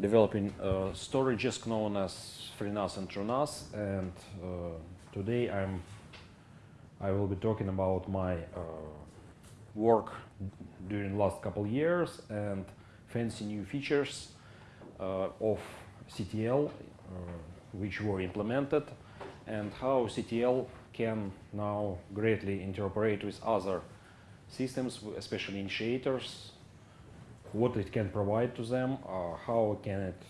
developing storages known as FreeNAS and TrueNAS, and uh, today I'm I will be talking about my uh, work during the last couple years and fancy new features uh, of CTL which were implemented and how CTL can now greatly interoperate with other systems, especially initiators, what it can provide to them, uh, how can it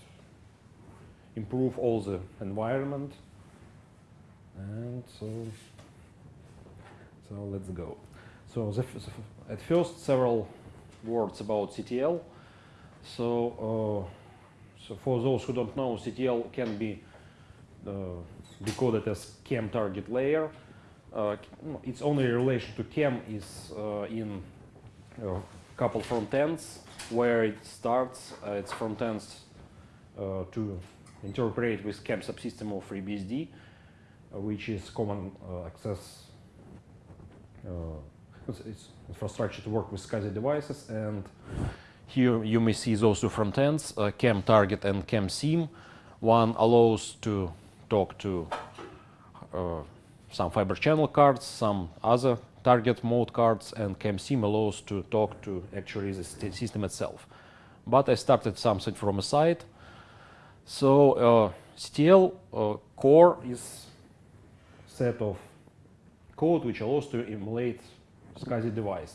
improve all the environment. And so, so let's go. So the at first, several words about CTL. So, uh, so for those who don't know, CTL can be uh, decoded as CAM target layer. Uh, its only relation to CAM is uh, in a couple front ends where it starts uh, its front ends uh, to interpret with CAM subsystem of FreeBSD, uh, which is common uh, access uh, it's, it's infrastructure to work with SCSI devices. And here you may see those two front ends, uh, CAM target and CAM SIM. One allows to talk to some fiber channel cards, some other target mode cards, and CAM SIM allows to talk to actually the system itself. But I started something from a side. So uh, CTL uh, core is set of code which allows to emulate SCSI device.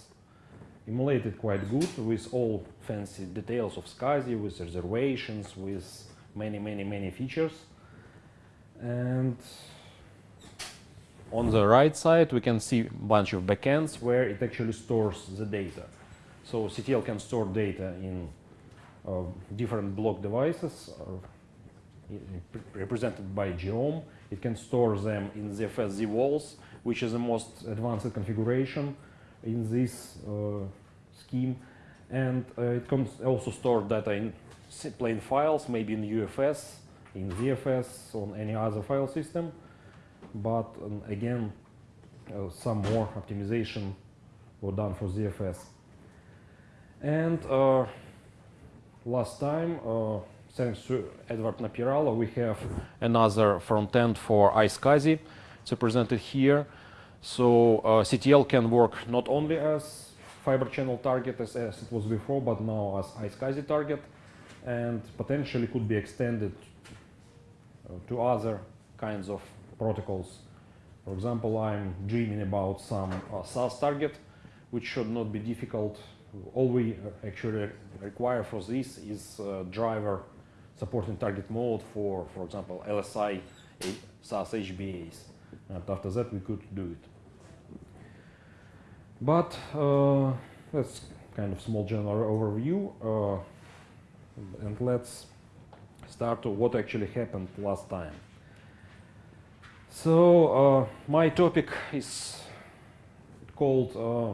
Emulated quite good with all fancy details of SCSI, with reservations, with many, many, many features. And on the right side, we can see a bunch of backends where it actually stores the data. So CTL can store data in uh, different block devices represented by geom. It can store them in ZFS ZVOLs, which is the most advanced configuration in this uh, scheme. And uh, it can also store data in plain files, maybe in UFS, in ZFS, on any other file system. But um, again, uh, some more optimization were done for ZFS. And uh, last time, uh, thanks to Edward Napierala, we have another front end for iSCSI. It's represented here. So uh, CTL can work not only as fiber channel target as, as it was before, but now as iSCSI target, and potentially could be extended uh, to other kinds of protocols. For example, I'm dreaming about some uh, SAS target, which should not be difficult. All we uh, actually require for this is uh, driver supporting target mode for, for example, LSI SAS HBAs. And after that, we could do it. But uh, that's kind of small general overview. Uh, and let's start to what actually happened last time. So uh, my topic is called uh,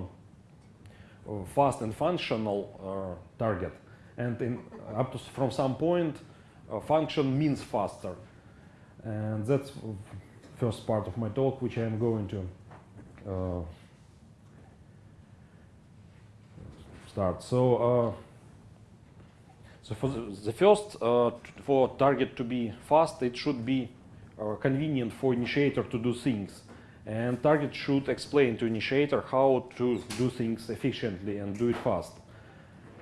uh, fast and functional target, and in, up to from some point, function means faster, and that's first part of my talk, which I am going to start. So. Uh, so for the, the first, uh, for target to be fast, it should be uh, convenient for initiator to do things. And target should explain to initiator how to do things efficiently and do it fast.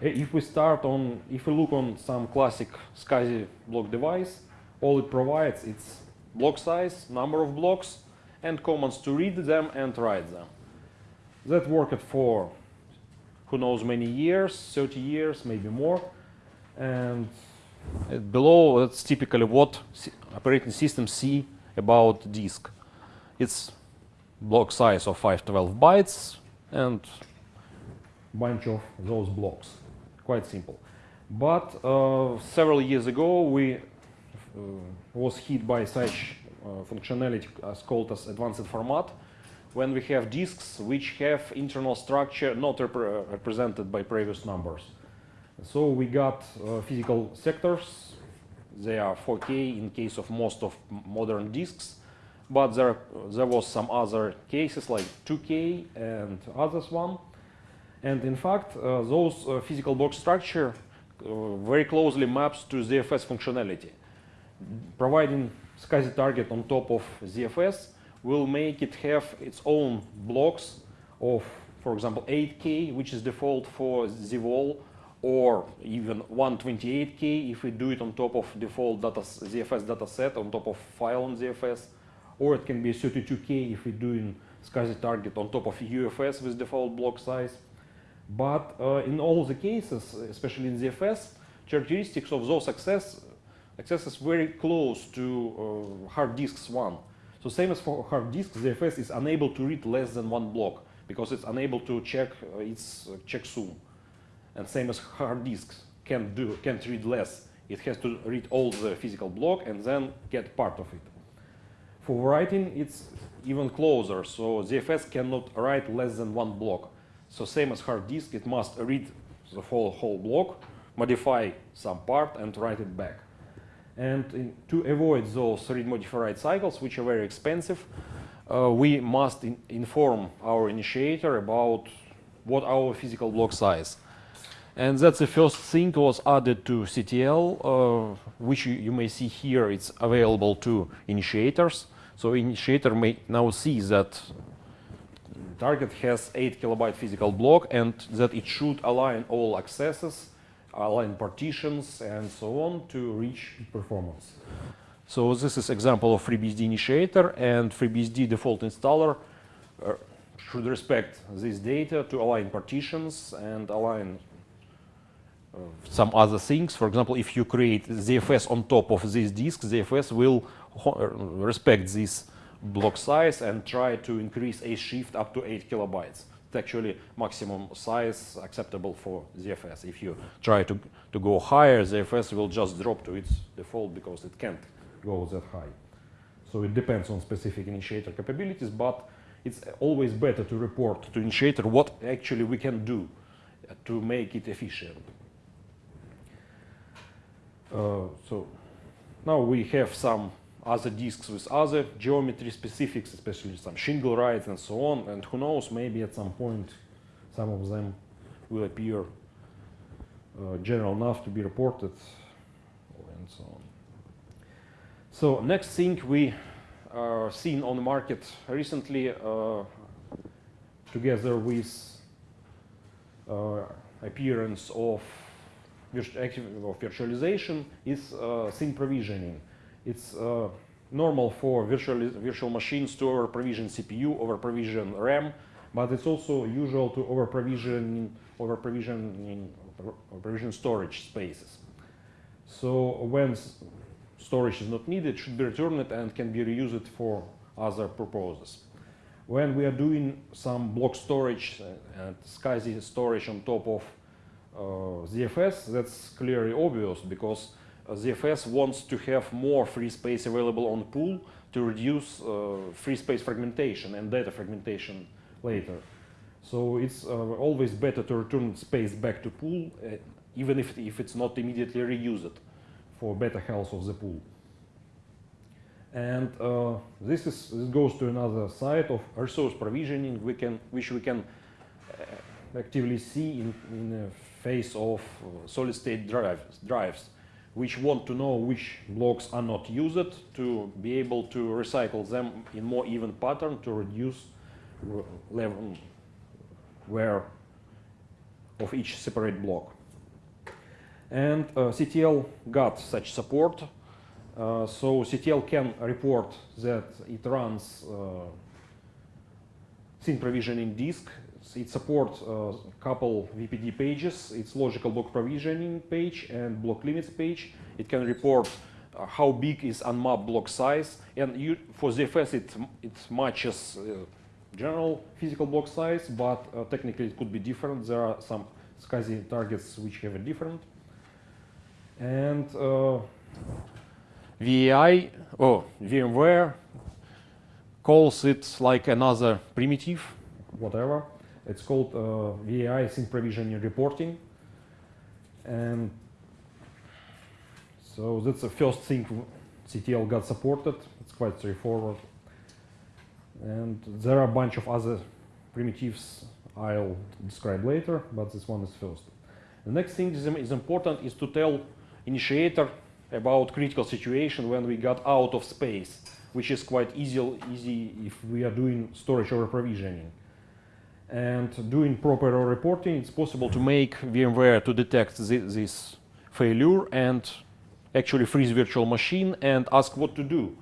If we start on, if we look on some classic SCSI block device, all it provides is block size, number of blocks, and commands to read them and write them. That worked for who knows many years, 30 years, maybe more. And below, that's typically what operating systems see about disk. It's block size of 512 bytes and bunch of those blocks. Quite simple. But uh, several years ago, we uh, was hit by such uh, functionality as called as advanced format, when we have disks which have internal structure not repre- represented by previous numbers. So we got uh, physical sectors. They are 4K in case of most of modern disks, but there there was some other cases like 2K and others one. And in fact, uh, those uh, physical block structure uh, very closely maps to ZFS functionality. Providing SCSI target on top of ZFS will make it have its own blocks of, for example, 8K, which is default for ZVOL, or even 128K if we do it on top of default data, ZFS dataset on top of file on ZFS, or it can be 32K if we do in SCSI target on top of UFS with default block size. But uh, in all the cases, especially in ZFS, characteristics of those access access is very close to uh, hard disks one. So same as for hard disk, ZFS is unable to read less than one block because it's unable to check uh, its uh, checksum. And same as hard disks can't do can't read less. It has to read all the physical block and then get part of it. For writing, it's even closer. So ZFS cannot write less than one block. So same as hard disk, it must read the whole whole block, modify some part, and write it back. And in, to avoid those read modify write cycles, which are very expensive, uh, we must in inform our initiator about what our physical block size. And that's the first thing was added to CTL, uh, which you, you, may see here. It's available to initiators. So initiator may now see that target has 8 kilobyte physical block and that it should align all accesses align partitions and so on to reach performance. So this is example of FreeBSD initiator and FreeBSD default installer uh, should respect this data to align partitions and align some other things. For example, if you create ZFS on top of this disk, ZFS will respect this block size and try to increase ashift up to 8 kilobytes It's actually maximum size acceptable for ZFS. If you try to, to go higher, ZFS will just drop to its default because it can't go that high. So it depends on specific initiator capabilities, but it's always better to report to initiator what actually we can do to make it efficient. Uh, so now we have some other disks with other geometry specifics, especially some shingled drives and so on. And who knows, maybe at some point some of them will appear uh, general enough to be reported and so on. So next thing we are seeing on the market recently uh, together with uh, appearance of, virtualization is uh, provisioning. It's uh, normal for virtual, virtual machines to over-provision CPU, over-provision RAM, but it's also usual to over-provision over provision over-provision storage spaces. So when storage is not needed, it should be returned and can be reused for other purposes. When we are doing some block storage and SCSI storage on top of uh, ZFS, that's clearly obvious because ZFS wants to have more free space available on pool to reduce uh, free space fragmentation and data fragmentation later. So it's uh, always better to return space back to pool, uh, even if, if it's not immediately reused for better health of the pool. And uh, this, is, this goes to another side of resource provisioning, we can, which we can uh, actively see in, in face of uh, solid-state drives. drives which want to know which blocks are not used to be able to recycle them in more even pattern to reduce level wear of each separate block. And uh, CTL got such support. Uh, so CTL can report that it runs uh, provisioning disk it supports a couple VPD pages. It's logical block provisioning page and block limits page. It can report uh, how big is unmapped block size. And you, for ZFS, it, it matches uh, general physical block size, but uh, technically it could be different. There are some SCSI targets which have a different. And uh, VAAI, oh, VMware calls it like another primitive, whatever. It's called uh, VAAI thin provisioning reporting. And so that's the first thing CTL got supported. It's quite straightforward. And there are a bunch of other primitives I'll describe later, but this one is first. The next thing is, is important is to tell initiator about critical situation when we got out of space, which is quite easy, easy if we are doing storage over provisioning. And doing proper reporting, it's possible to make VMware to detect this, failure and actually freeze virtual machine and ask what to do.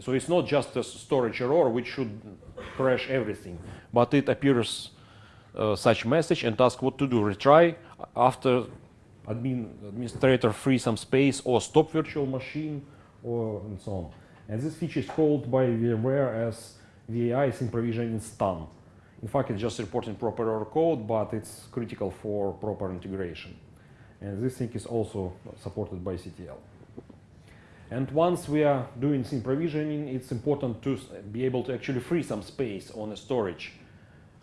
So it's not just a storage error which should crash everything, but it appears uh, such message and ask what to do. Retry after admin, administrator free some space or stop virtual machine or and so on. And this feature is called by VMware as VAAI thin provision in stun. In fact, it's just reporting proper error code, but it's critical for proper integration. And this thing is also supported by CTL. And once we are doing thin provisioning, it's important to be able to actually free some space on a storage,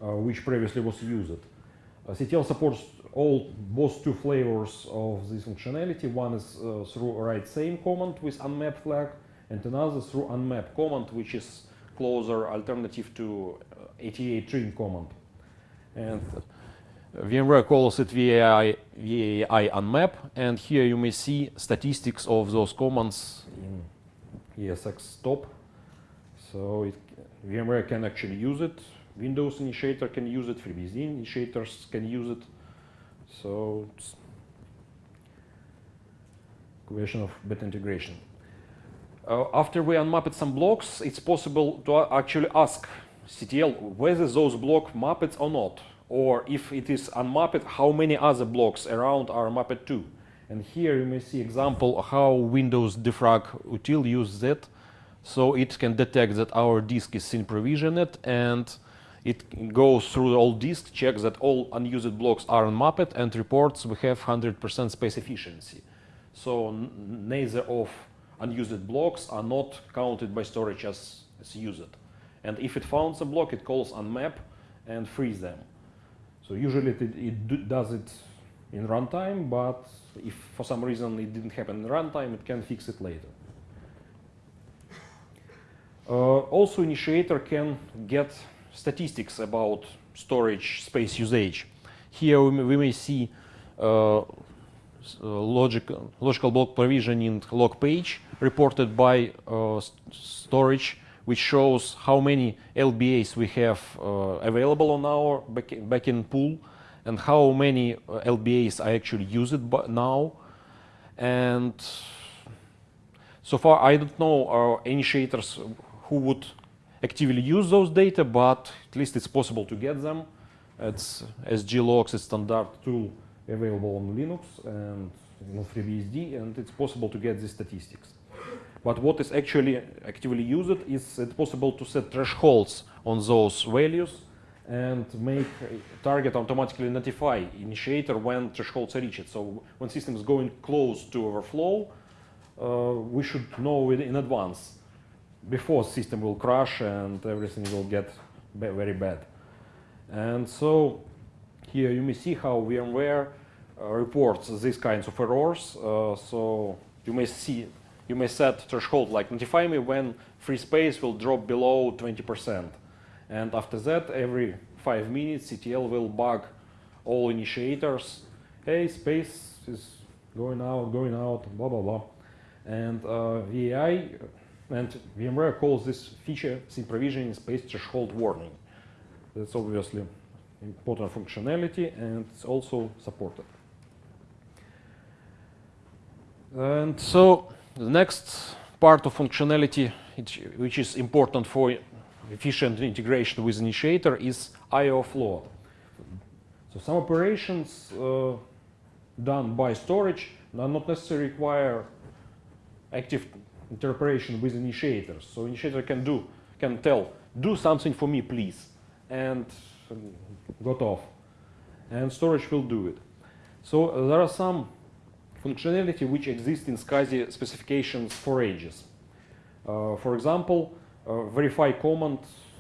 uh, which previously was used. Uh, CTL supports all both two flavors of this functionality. One is uh, through write same command with unmap flag, and another through unmap command, which is closer alternative to ATA trim command. And VMware calls it VAAI, VAAI unmap, and here you may see statistics of those commands in esxtop. So it, VMware can actually use it. Windows initiator can use it. FreeBSD initiators can use it. So it's question of better integration. Uh, after we unmapped some blocks, it's possible to actually ask CTL whether those block mapped or not or if it is unmapped, how many other blocks around are mapped to. And here you may see example how Windows defrag util uses that. So it can detect that our disk is thin provisioned and it goes through all disk, checks that all unused blocks are unmapped and reports we have 100% space efficiency. So neither of unused blocks are not counted by storage as, as used. And if it finds a block, it calls unmap and frees them. So usually it, it does it in runtime, but if for some reason it didn't happen in runtime, it can fix it later. Uh, also, initiator can get statistics about storage space usage. Here we may, we may see uh, logical, logical block provisioning log page reported by uh, storage which shows how many LBAs we have uh, available on our backend pool and how many uh, LBAs are actually use used now. And so far, I don't know our initiators who would actively use those data, but at least it's possible to get them. It's sg_logs, a standard tool available on Linux and FreeBSD, and it's possible to get these statistics. But what is actually actively used is it possible to set thresholds on those values and make target automatically notify initiator when thresholds are reached. So when system is going close to overflow, uh, we should know it in advance before system will crash and everything will get very bad. And so here you may see how VMware uh, reports these kinds of errors. Uh, so you may see you may set threshold like notify me when free space will drop below 20%. And after that, every five minutes, CTL will bug all initiators. Hey, space is going out, going out, blah, blah, blah. And uh, VAAI and VMware calls this feature thin provisioning space threshold warning. That's obviously important functionality and it's also supported. And so the next part of functionality, which is important for efficient integration with initiator, is I.O. flow. So some operations uh, done by storage do not necessarily require active interoperation with initiators. So initiator can do, can tell, do something for me, please, and got off. And storage will do it. So there are some functionality which exists in SCSI specifications for ages. Uh, for example, uh, verify command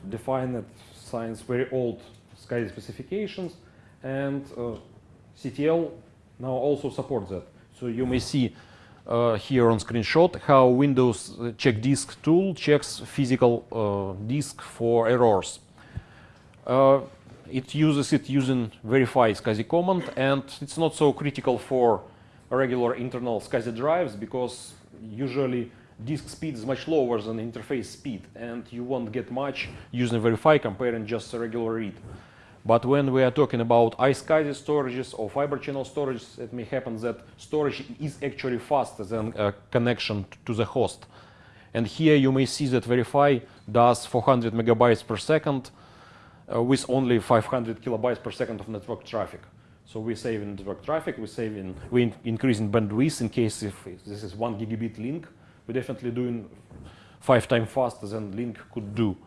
defined science very old SCSI specifications and uh, CTL now also supports that. So you may see uh, here on screenshot how Windows check disk tool checks physical uh, disk for errors. Uh, it uses it using verify SCSI command, and it's not so critical for regular internal SCSI drives because usually disk speed is much lower than interface speed, and you won't get much using verify comparing just a regular read. But when we are talking about iSCSI storages or fiber channel storages, it may happen that storage is actually faster than a connection to the host. And here you may see that Verify does 400 megabytes per second uh, with only 500 kilobytes per second of network traffic. So we save in network traffic, we save in, we in, increase in bandwidth in case if this is one gigabit link, we're definitely doing five times faster than link could do.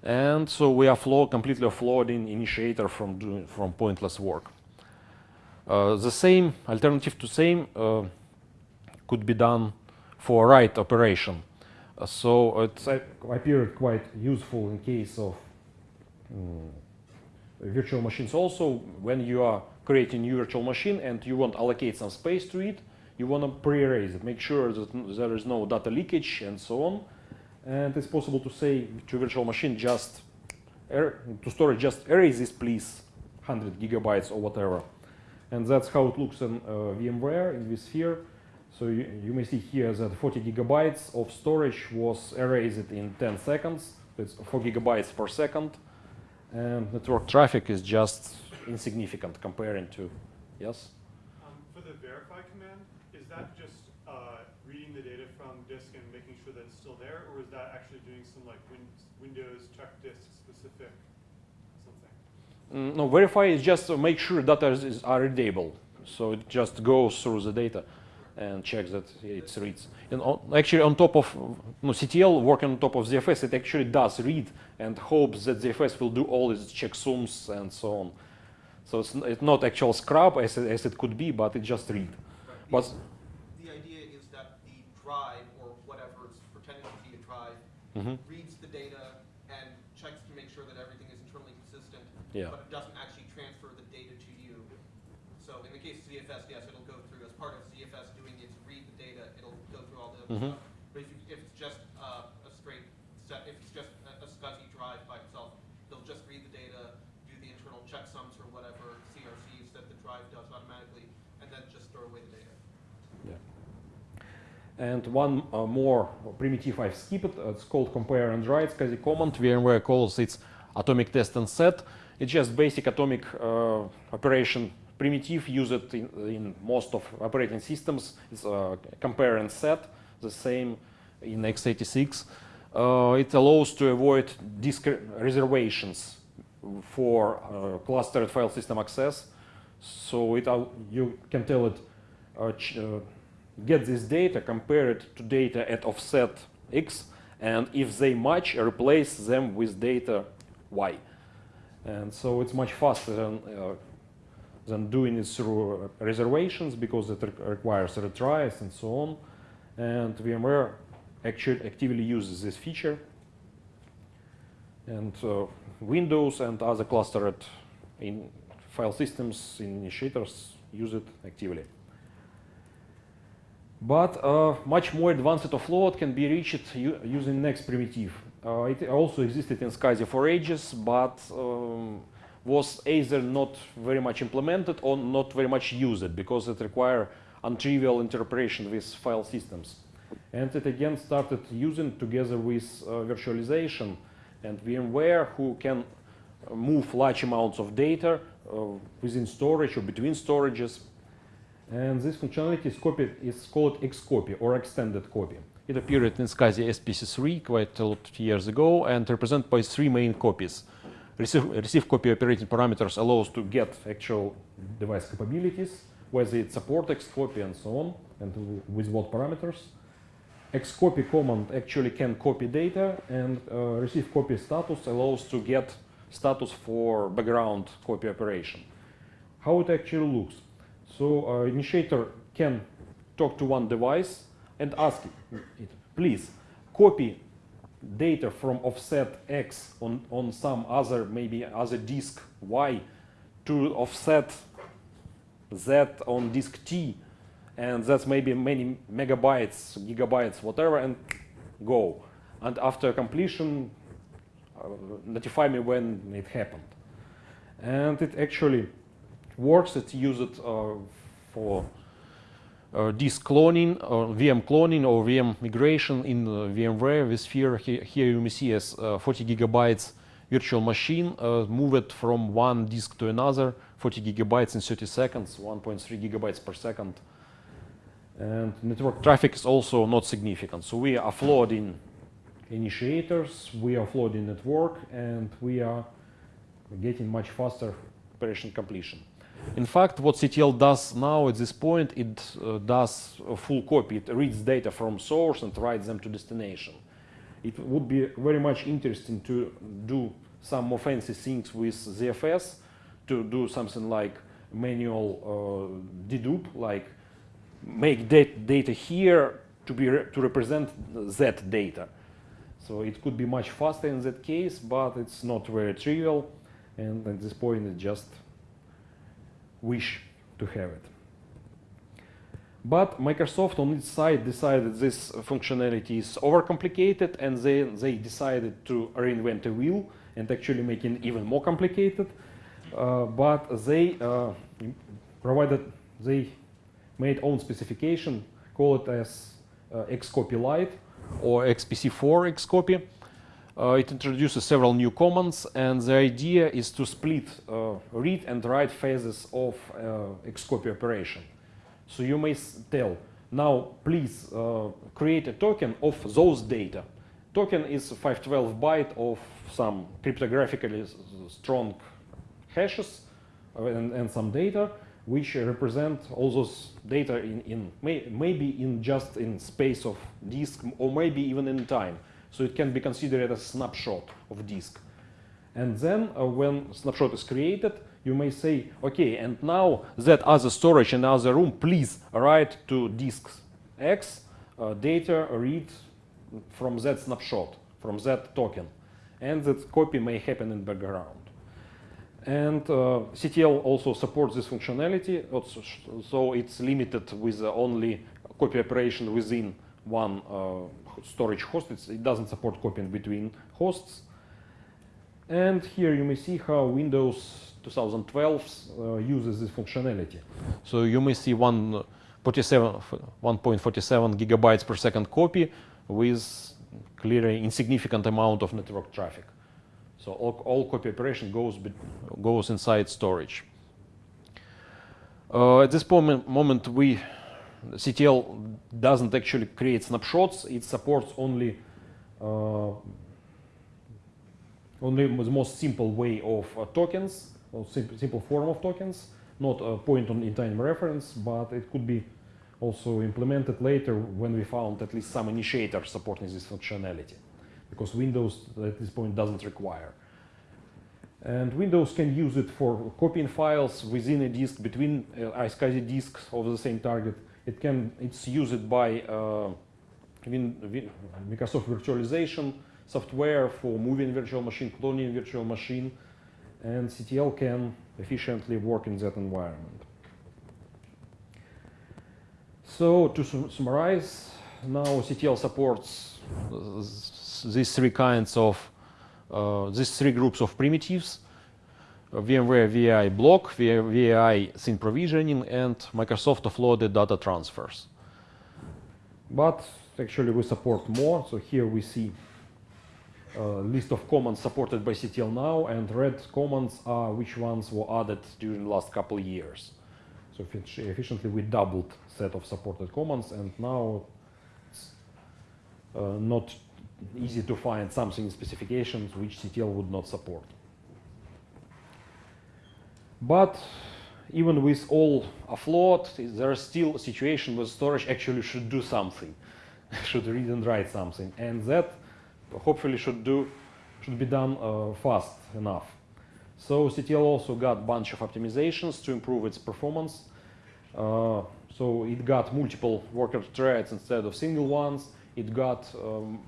And so we are flow, completely offloading initiator from, doing, from pointless work. Uh, the same alternative to same uh, could be done for write operation. Uh, so it appeared quite useful in case of um, virtual machines also. When you are creating new virtual machine and you want to allocate some space to it, you want to pre-erase it, make sure that there is no data leakage and so on. And it's possible to say to virtual machine just er, to storage just erase this please 100 gigabytes or whatever. And that's how it looks in uh, VMware in vSphere so you, you, may see here that 40 gigabytes of storage was erased in 10 seconds. It's 4 gigabytes per second and network traffic is just insignificant comparing to yes um, for the verify command is that just uh, reading the data from disk and making sure that it's still there, or is that actually doing some like win Windows check disk specific something? Mm, no, verify is just to make sure data is, are readable. So it just goes through the data and check that it reads. And on, actually on top of no, CTL working on top of ZFS, it actually does read and hopes that ZFS will do all its checksums and so on. So it's, it's not actual scrub as, as it could be, but it just read. Right. But the idea is that the drive or whatever is pretending to be a drive mm -hmm. reads the data and checks to make sure that everything is internally consistent, yeah. but it doesn't actually transfer the data to you. So in the case of ZFS, yes, it'll go through as part of ZFS doing its read the data, it'll go through all the other mm -hmm. But if, you, if, it's just uh, a straight set, if it's just a, a SCSI drive by itself, they'll just read the data, do the internal checksums or whatever CRCs that the drive does automatically, and then just throw away the data. Yeah. And one uh, more primitive I've skipped, uh, it's called compare and write SCSI command. VMware calls it atomic test and set. It's just basic atomic uh, operation primitive used in, in, most of operating systems. It's uh, compare and set, the same in x86. Uh, it allows to avoid disk reservations for uh, clustered file system access. So it, you can tell it get this data, compare it to data at offset x, and if they match, replace them with data y. And so it's much faster than, uh, than doing it through reservations because it re requires retries and so on. And VMware actually actively uses this feature. And uh, Windows and other clustered in file systems initiators use it actively. But uh, much more advanced offload can be reached using next primitive. Uh, it also existed in SCSI for ages, but um, was either not very much implemented or not very much used because it required untrivial interpretation with file systems. And it again started using together with uh, virtualization and VMware who can move large amounts of data uh, within storage or between storages and this functionality is, copied, is called Xcopy or extended copy. It appeared in SCSI SPC3 quite a lot of years ago and represented by three main copies. Receive, receive copy operating parameters allows to get actual device capabilities, whether it supports Xcopy and so on, and with what parameters. Xcopy command actually can copy data and uh, receive copy status allows to get status for background copy operation. How it actually looks. So uh, initiator can talk to one device and ask it, please copy data from offset X on, on some other, maybe other disk Y to offset Z on disk T. And that's maybe many megabytes, gigabytes, whatever, and go. And after completion, uh, notify me when it happened. and it actually works. It's used uh, for uh, disk cloning, or VM cloning, or VM migration in uh, VMware vSphere. Here, here you may see as uh, 40 gigabytes virtual machine uh, moved from one disk to another, 40 gigabytes in 30 seconds, 1.3 gigabytes per second. And network traffic is also not significant. So we are offloading initiators, we are offloading network, and we are getting much faster operation completion. In fact, what CTL does now at this point, it uh, does a full copy. It reads data from source and writes them to destination. It would be very much interesting to do some more fancy things with ZFS, to do something like manual uh, dedupe, like make dat data here to be re to represent that data. So it could be much faster in that case, but it's not very trivial, and at this point, it just wish to have it. But Microsoft on its side decided this functionality is overcomplicated and they, they decided to reinvent a wheel and actually make it even more complicated. Uh, but they uh, provided, they made own specification, call it as uh, Xcopy Lite or SPC4 Xcopy. Uh, it introduces several new commands and the idea is to split uh, read and write phases of uh, Xcopy operation. So you may tell, now please uh, create a token of those data. Token is 512 byte of some cryptographically strong hashes uh, and, and, some data which represent all those data in, in may, maybe in just in space of disk or maybe even in time. So it can be considered a snapshot of disk. And then uh, when snapshot is created, you may say, okay, and now that other storage in other room, please write to disks X uh, data read from that snapshot, from that token. And that copy may happen in background. And uh, CTL also supports this functionality, so it's limited with only copy operation within one uh, storage host. It's, it doesn't support copying between hosts. And here you may see how Windows 2012 uh, uses this functionality. So you may see 1.47 gigabytes per second copy with clearly insignificant amount of network traffic. So all, all copy operation goes, goes inside storage. Uh, at this moment, moment, we CTL doesn't actually create snapshots. It supports only uh, only the most simple way of uh, tokens, or simple, form of tokens, not a point on in time reference, but it could be also implemented later when we found at least some initiator supporting this functionality, because Windows at this point doesn't require. And Windows can use it for copying files within a disk between uh, iSCSI disks of the same target it can, it's used by uh, Microsoft virtualization software for moving virtual machine, cloning virtual machine, and CTL can efficiently work in that environment. So to sum summarize, now CTL supports these three kinds of, uh, these three groups of primitives VMware VAAI block, VAAI thin provisioning, and Microsoft offloaded data transfers. But actually we support more. So here we see list of commands supported by CTL now, and red commands are which ones were added during the last couple of years. So efficiently we doubled set of supported commands, and now it's uh, not easy to find something in specifications which CTL would not support. But even with all offload, there are still a situation where storage actually should do something, should read and write something, and that hopefully should do should be done uh, fast enough. So CTL also got a bunch of optimizations to improve its performance. Uh, so it got multiple worker threads instead of single ones. It got um,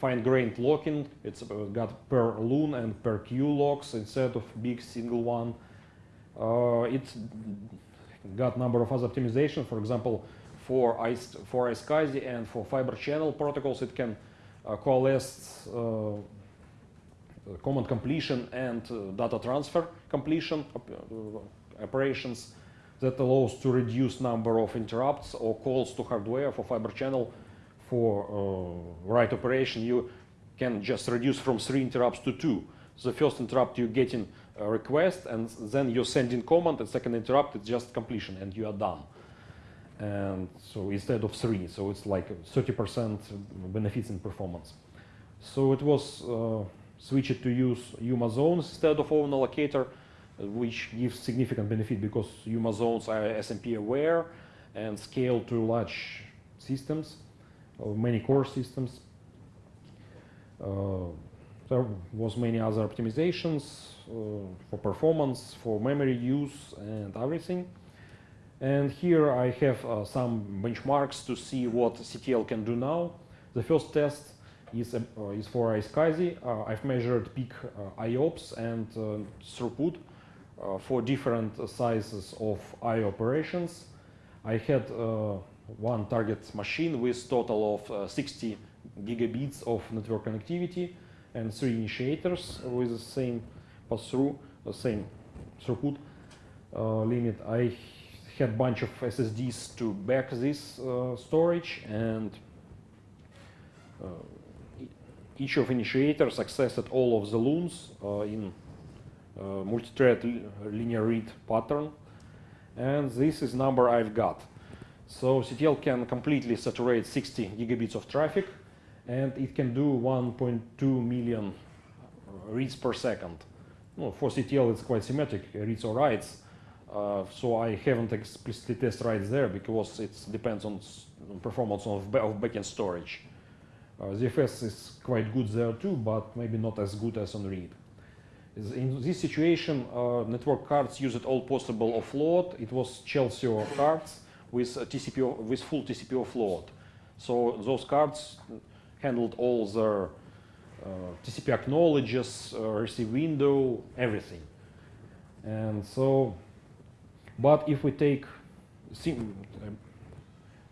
fine-grained locking. It's uh, got per LUN and per queue locks instead of big single one. Uh, it's got number of other optimizations. For example, for for iSCSI and for fiber channel protocols, it can uh, coalesce uh, command completion and uh, data transfer completion op- operations that allows to reduce number of interrupts or calls to hardware for fiber channel for uh, write operation. You can just reduce from three interrupts to two. The first interrupt you getting a request and then you send in command and second interrupt it's just completion and you are done and so instead of three so it's like 30% benefits in performance so it was uh, switched to use UMA zones instead of own allocator which gives significant benefit because UMA zones are SMP aware and scale to large systems or many core systems uh, there was many other optimizations uh, for performance, for memory use, and everything. And here I have uh, some benchmarks to see what CTL can do now. The first test is, uh, is for iSCSI. Uh, I've measured peak uh, IOPS and uh, throughput uh, for different sizes of I operations. I had one target machine with total of uh, 60 gigabits of network connectivity and three initiators with the same pass-through, same throughput limit. I had bunch of SSDs to back this uh, storage and uh, each of initiators accessed all of the LUNs uh, in uh, multi-thread li- linear read pattern and this is number I've got. So CTL can completely saturate 60 gigabits of traffic and it can do 1.2 million reads per second. No, for CTL it's quite symmetric, reads or writes. Uh, so I haven't explicitly tested right there because it depends on, performance of, of backend storage. Uh, ZFS is quite good there too, but maybe not as good as on read. In this situation, uh, network cards used all possible offload. It was Chelsio cards with TCP with full TCP offload. So those cards handled all their uh, TCP acknowledges, uh, receive window, everything. And so, but if we take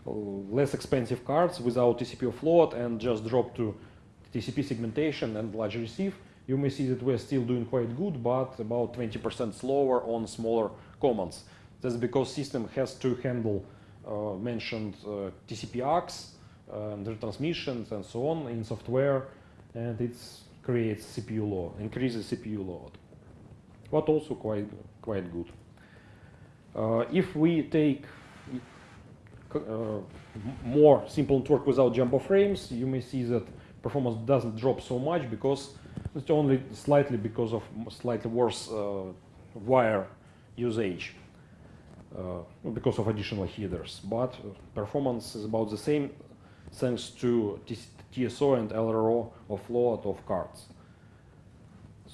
uh, less expensive cards without TCP offload and just drop to TCP segmentation and large receive, you may see that we're still doing quite good, but about 20% slower on smaller commands. That's because system has to handle uh, mentioned uh, TCP ACKs and retransmissions and so on in software, and it creates CPU load, increases CPU load, but also quite quite good. Uh, if we take uh, more simple network without jumbo frames, you may see that performance doesn't drop so much because it's only slightly because of slightly worse uh, wire usage uh, because of additional headers. But performance is about the same thanks to TSO and LRO of offload of cards.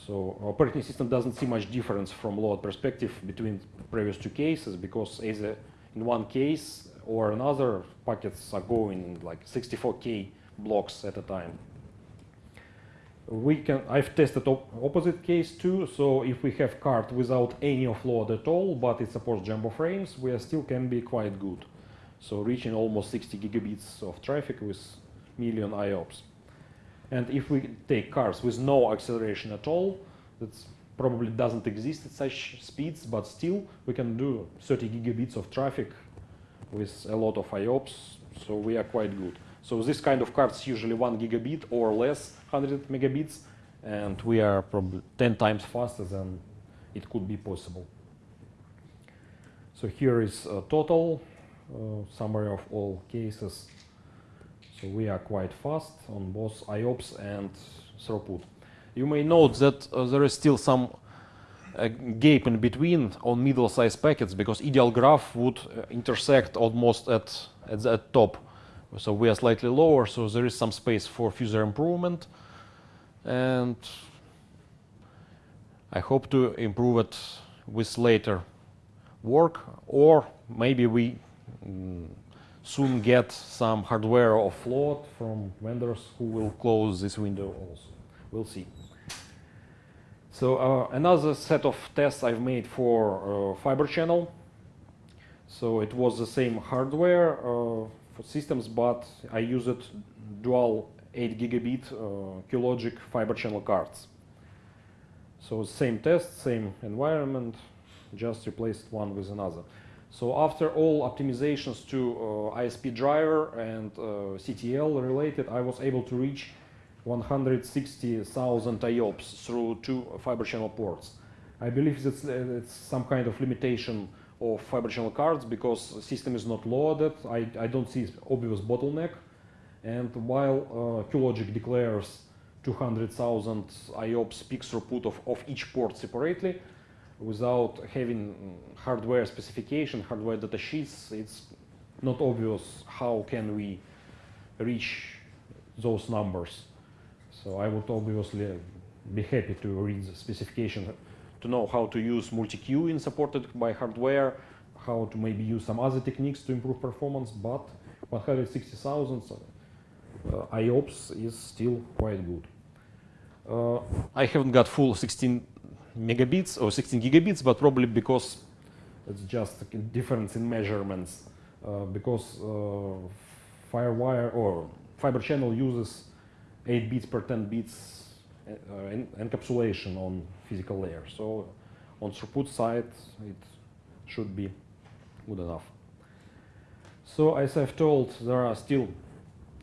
So operating system doesn't see much difference from load perspective between previous two cases because either in one case or another packets are going like 64k blocks at a time. We can, I've tested op opposite case too, so if we have card without any offload at all, but it supports jumbo frames, we still can be quite good. So reaching almost 60 gigabits of traffic with million IOPS. And if we take cars with no acceleration at all, that probably doesn't exist at such speeds, but still we can do 30 gigabits of traffic with a lot of IOPS, so we are quite good. So this kind of cards usually one gigabit or less, 100 megabits, and we are probably 10 times faster than it could be possible. So here is a total uh, summary of all cases. So we are quite fast on both IOPS and throughput. You may note that uh, there is still some uh, gap in between on middle-sized packets because ideal graph would uh, intersect almost at, at the at top. So we are slightly lower, so there is some space for further improvement. And I hope to improve it with later work, or maybe we mm, soon get some hardware offload from vendors who will close this window also. We'll see. So uh, another set of tests I've made for uh, fiber channel. So it was the same hardware uh, for systems, but I used dual 8 gigabit uh, Qlogic fiber channel cards. So same test, same environment, just replaced one with another. So after all optimizations to uh, ISP driver and uh, CTL related, I was able to reach 160,000 IOPS through two fiber channel ports. I believe it's, it's some kind of limitation of fiber channel cards because system is not loaded. I, I don't see obvious bottleneck. And while uh, QLogic declares 200,000 IOPS peak throughput of, of each port separately, without having hardware specification, hardware data sheets, it's not obvious how can we reach those numbers. So I would obviously be happy to read the specification to know how to use multi-queuing supported by hardware, how to maybe use some other techniques to improve performance, but 160,000 uh, IOPS is still quite good. Uh, I haven't got full 16 megabits or 16 gigabits, but probably because it's just a difference in measurements. Uh, because uh, FireWire or fiber channel uses 8 bits per 10 bits uh, en encapsulation on physical layer. So on throughput side, it should be good enough. So as I've told, there are still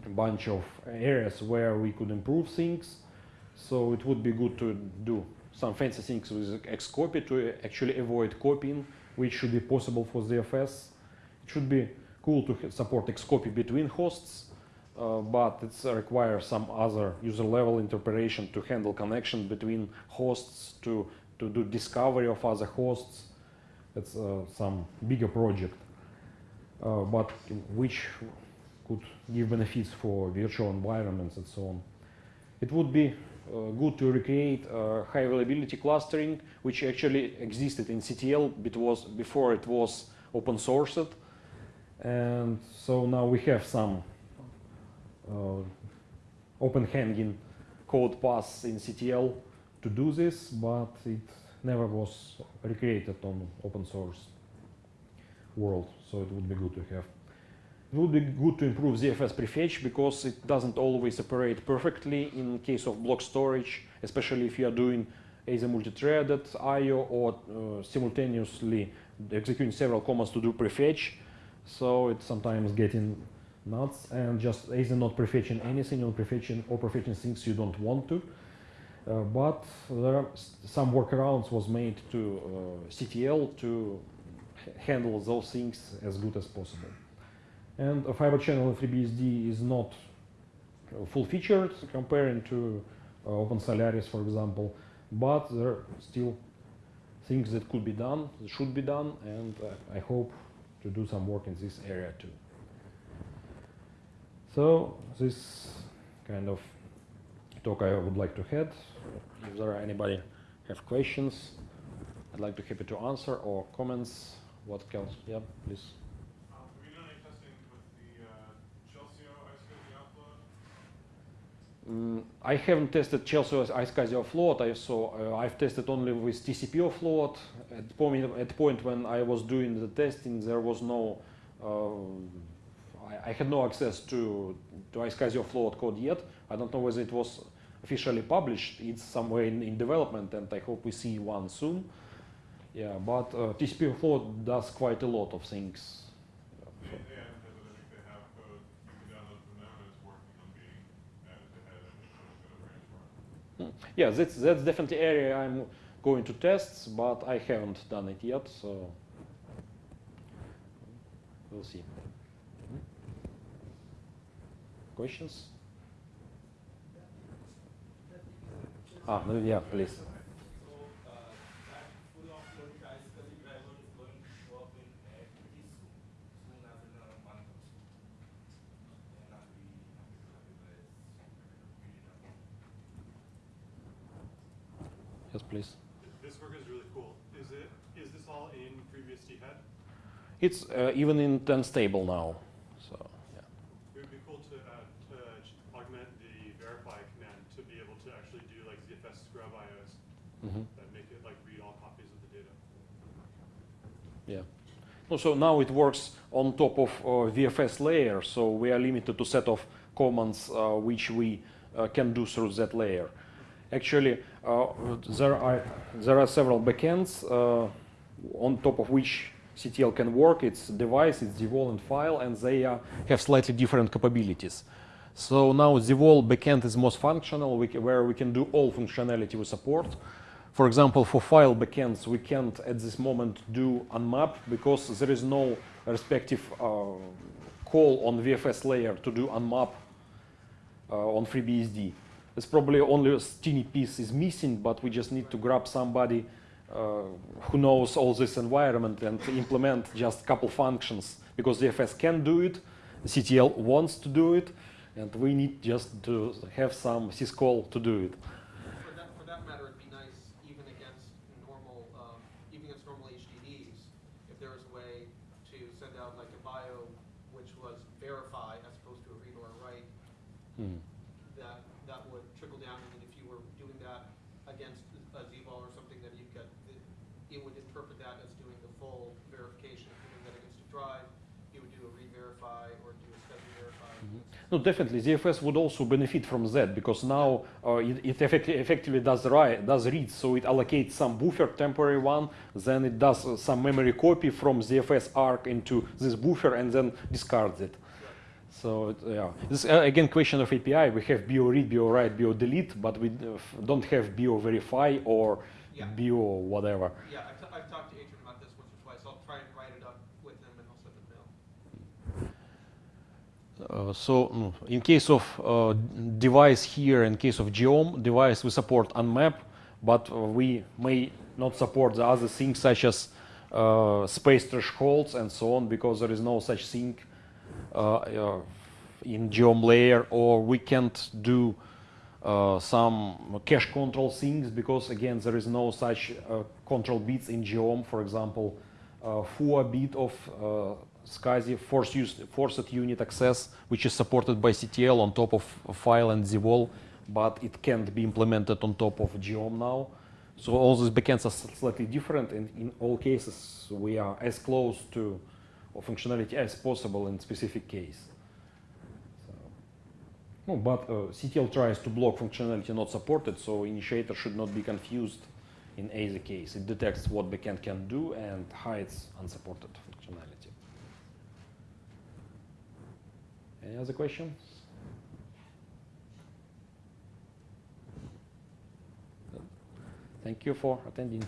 a bunch of areas where we could improve things. So it would be good to do some fancy things with Xcopy to actually avoid copying, which should be possible for ZFS. It should be cool to support Xcopy between hosts, uh, but it requires some other user level interpretation to handle connection between hosts, to, to do discovery of other hosts. It's uh, some bigger project, uh, but which could give benefits for virtual environments and so on. It would be good to recreate uh, high availability clustering, which actually existed in CTL was before it was open sourced. And so now we have some uh, open hanging code paths in CTL to do this, but it never was recreated on open source world. So it would be good to have. It would be good to improve ZFS prefetch because it doesn't always operate perfectly in case of block storage, especially if you are doing either multi-threaded I.O. or uh, simultaneously executing several commands to do prefetch. So it's sometimes getting nuts and just either not prefetching anything or prefetching or prefetching things you don't want to. Uh, but there are some workarounds was made to uh, CTL to handle those things as good as possible. And a fiber channel in FreeBSD is not uh, full featured comparing to uh, Open Solaris, for example, but there are still things that could be done, that should be done, and uh, I hope to do some work in this area too. So this kind of talk I would like to head. If there are anybody have questions, I'd like to happy to answer or comments. What else? Yeah, please. Mm, I haven't tested Chelsio iSCSI offload. I saw uh, I've tested only with TCP offload. At point at point when I was doing the testing, there was no. Uh, I, I, had no access to to iSCSI offload code yet. I don't know whether it was officially published. It's somewhere in, in development, and I hope we see one soon. Yeah, but uh, TCP offload does quite a lot of things. Yeah, that's that's definitely area I'm going to test, but I haven't done it yet, so we'll see. Questions? Ah, yeah, please. Yes, please. This work is really cool. Is it? Is this all in FreeBSD head? It's uh, even in 10 stable now. So yeah. It would be cool to, uh, to augment the verify command to be able to actually do like ZFS scrub IOs mm -hmm. that make it like read all copies of the data. Yeah. So now it works on top of uh, VFS layer, so we are limited to set of commands uh, which we uh, can do through that layer. Actually, uh, there are there are several backends uh, on top of which CTL can work. It's device, it's Zvol and file, and they uh, have slightly different capabilities. So now Zvol backend is most functional, we ca- where we can do all functionality we support. For example, for file backends, we can't at this moment do unmap because there is no respective uh, call on VFS layer to do unmap uh, on FreeBSD. It's probably only a teeny piece is missing, but we just need to grab somebody uh, who knows all this environment and implement just a couple functions because VFS can do it, the CTL wants to do it, and we need just to have some syscall to do it. For that, for that matter, it'd be nice, even against normal, um, even against normal HDDs, if there was a way to send out like a bio which was verify as opposed to a read or a write, Hmm. that, that would trickle down, and then if you were doing that against a Zvol or something, that you could, it- it would interpret that as doing the full verification. If you're doing that against a drive, you would do a read verify or do a schedule verify. No, definitely, ZFS would also benefit from that because now uh, it, it effectively, effectively does write, does read, so it allocates some buffer, temporary one, then it does uh, some memory copy from ZFS arc into this buffer and then discards it. So yeah, this uh, again question of API. We have bio read, bio write, bio delete, but we uh, don't have bio verify or Yeah. bio whatever. Yeah, I've, t- I've talked to Adrian about this once or twice. I'll try and write it up with him and I'll send him a mail. Uh, so mm, in case of uh, device here, in case of Geom device, we support unmap, but uh, we may not support the other things such as uh, space thresholds and so on because there is no such thing uh, uh, in Geom layer, or we can't do uh, some cache control things because again there is no such uh, control bits in Geom. For example, uh, FUA bit of uh, SCSI force use, forced unit access, which is supported by CTL on top of file and ZVol, but it can't be implemented on top of Geom now. So all these backends are slightly different, and in all cases we are as close to functionality as possible in specific case. So, but uh, CTL tries to block functionality not supported, so initiator should not be confused in either case. It detects what backend can do and hides unsupported functionality. Any other questions? Thank you for attending.